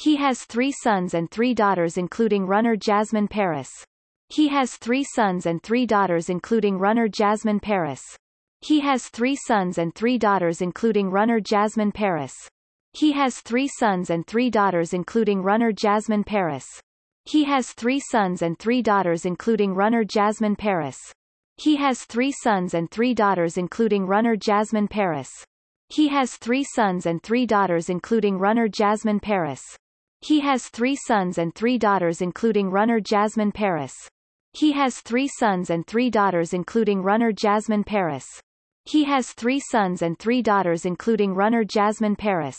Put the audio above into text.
He has three sons and three daughters including runner Jasmin Paris. He has three sons and three daughters including runner Jasmin Paris. He has three sons and three daughters including runner Jasmin Paris. He has three sons and three daughters including runner Jasmin Paris. He has three sons and three daughters including runner Jasmin Paris. He has three sons and three daughters including runner Jasmin Paris. He has three sons and three daughters including runner Jasmin Paris. He has three sons and three daughters including runner Jasmin Paris. He has three sons and three daughters including runner Jasmin Paris. He has three sons and three daughters including runner Jasmin Paris.